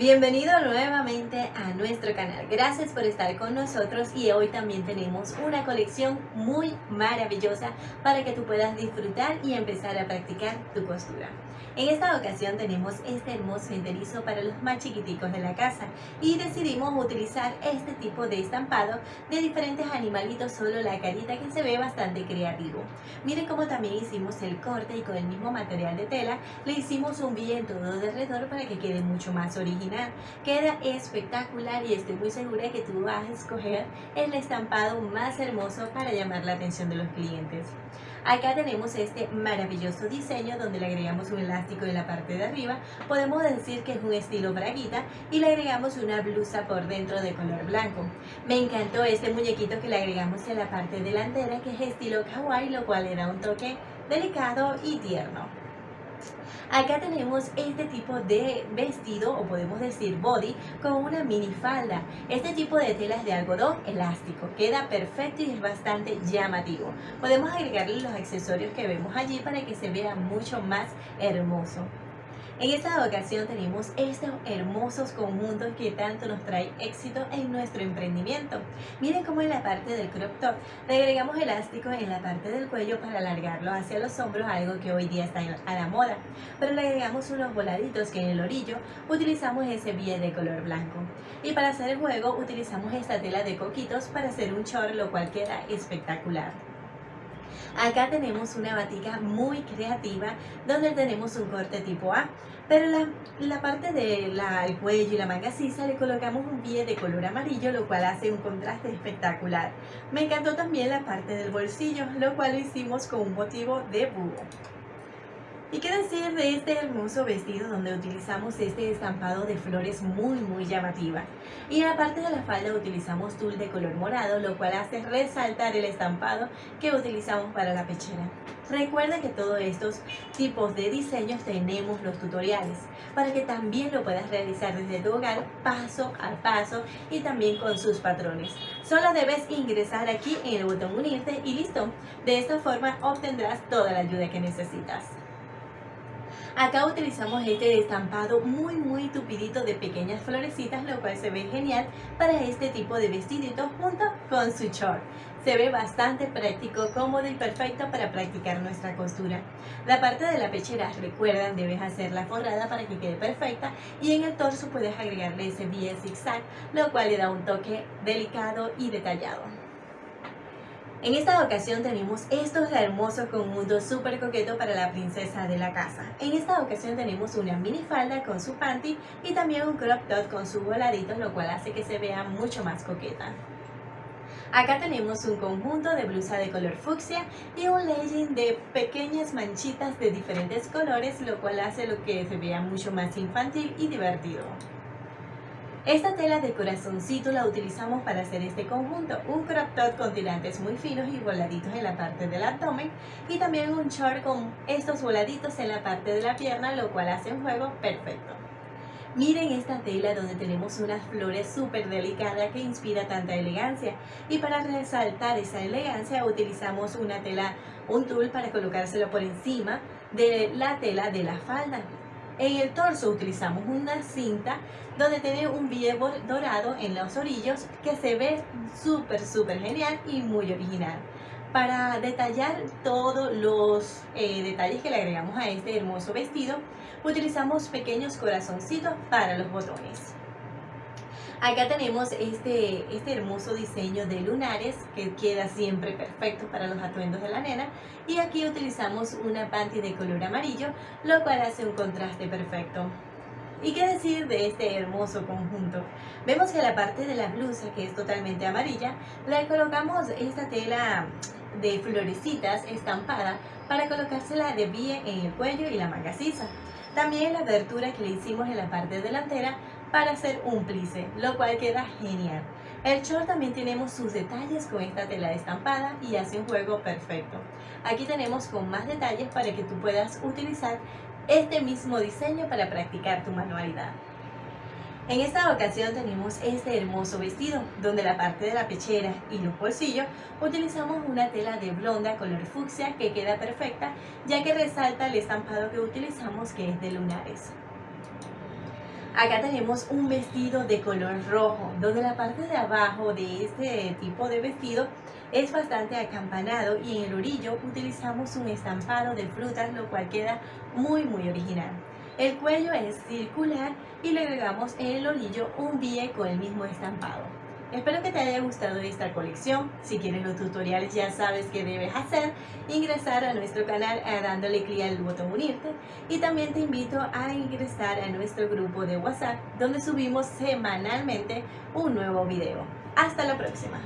Bienvenido nuevamente a nuestro canal, gracias por estar con nosotros y hoy también tenemos una colección muy maravillosa para que tú puedas disfrutar y empezar a practicar tu costura. En esta ocasión tenemos este hermoso enterizo para los más chiquiticos de la casa y decidimos utilizar este tipo de estampado de diferentes animalitos, solo la carita que se ve bastante creativo. Miren cómo también hicimos el corte y con el mismo material de tela le hicimos un viento todo de alrededor para que quede mucho más original. Queda espectacular y estoy muy segura que tú vas a escoger el estampado más hermoso para llamar la atención de los clientes. Acá tenemos este maravilloso diseño donde le agregamos un elástico en la parte de arriba. Podemos decir que es un estilo braguita y le agregamos una blusa por dentro de color blanco. Me encantó este muñequito que le agregamos en la parte delantera que es estilo kawaii, lo cual le da un toque delicado y tierno. Acá tenemos este tipo de vestido o podemos decir body con una mini falda. Este tipo de tela es de algodón elástico, queda perfecto y es bastante llamativo. Podemos agregarle los accesorios que vemos allí para que se vea mucho más hermoso. En esta ocasión tenemos estos hermosos conjuntos que tanto nos trae éxito en nuestro emprendimiento. Miren cómo en la parte del crop top le agregamos elástico en la parte del cuello para alargarlo hacia los hombros, algo que hoy día está a la moda. Pero le agregamos unos voladitos que en el orillo utilizamos ese bie de color blanco. Y para hacer el juego utilizamos esta tela de coquitos para hacer un short, lo cual queda espectacular. Acá tenemos una batica muy creativa donde tenemos un corte tipo A, pero la, la parte del cuello y la manga sisa le colocamos un pie de color amarillo, lo cual hace un contraste espectacular. Me encantó también la parte del bolsillo, lo cual lo hicimos con un motivo de búho. ¿Y qué decir de este hermoso vestido donde utilizamos este estampado de flores muy muy llamativa? Y en la parte de la falda utilizamos tul de color morado, lo cual hace resaltar el estampado que utilizamos para la pechera. Recuerda que todos estos tipos de diseños tenemos los tutoriales para que también lo puedas realizar desde tu hogar paso a paso y también con sus patrones. Solo debes ingresar aquí en el botón unirte y listo. De esta forma obtendrás toda la ayuda que necesitas. Acá utilizamos este estampado muy muy tupidito de pequeñas florecitas, lo cual se ve genial para este tipo de vestidito junto con su short. Se ve bastante práctico, cómodo y perfecto para practicar nuestra costura. La parte de la pechera, recuerdan, debes hacerla forrada para que quede perfecta y en el torso puedes agregarle ese bie zigzag, lo cual le da un toque delicado y detallado. En esta ocasión tenemos estos hermosos conjuntos súper coquetos para la princesa de la casa. En esta ocasión tenemos una mini falda con su panty y también un crop top con sus voladitos, lo cual hace que se vea mucho más coqueta. Acá tenemos un conjunto de blusa de color fucsia y un legging de pequeñas manchitas de diferentes colores, lo cual hace lo que se vea mucho más infantil y divertido. Esta tela de corazoncito la utilizamos para hacer este conjunto, un crop top con tirantes muy finos y voladitos en la parte del abdomen y también un short con estos voladitos en la parte de la pierna, lo cual hace un juego perfecto. Miren esta tela donde tenemos unas flores súper delicadas que inspira tanta elegancia y para resaltar esa elegancia utilizamos una tela, un tul para colocárselo por encima de la tela de la falda. En el torso utilizamos una cinta donde tiene un viejo dorado en los orillos que se ve súper súper genial y muy original. Para detallar todos los eh, detalles que le agregamos a este hermoso vestido, utilizamos pequeños corazoncitos para los botones. Acá tenemos este, este hermoso diseño de lunares que queda siempre perfecto para los atuendos de la nena y aquí utilizamos una panty de color amarillo lo cual hace un contraste perfecto. ¿Y qué decir de este hermoso conjunto? Vemos que la parte de la blusa, que es totalmente amarilla, le colocamos esta tela de florecitas estampada para colocársela de pie en el cuello y la manga sisa. También la abertura que le hicimos en la parte delantera para hacer un plice, lo cual queda genial. El short también tenemos sus detalles con esta tela estampada y hace un juego perfecto. Aquí tenemos con más detalles para que tú puedas utilizar este mismo diseño para practicar tu manualidad. En esta ocasión tenemos este hermoso vestido, donde la parte de la pechera y los bolsillos utilizamos una tela de blonda color fucsia que queda perfecta, ya que resalta el estampado que utilizamos que es de lunares. Acá tenemos un vestido de color rojo, donde la parte de abajo de este tipo de vestido es bastante acampanado y en el orillo utilizamos un estampado de frutas, lo cual queda muy muy original. El cuello es circular y le agregamos en el orillo un bie con el mismo estampado. Espero que te haya gustado esta colección. Si quieres los tutoriales ya sabes qué debes hacer. Ingresar a nuestro canal dándole clic al botón unirte. Y también te invito a ingresar a nuestro grupo de WhatsApp donde subimos semanalmente un nuevo video. Hasta la próxima.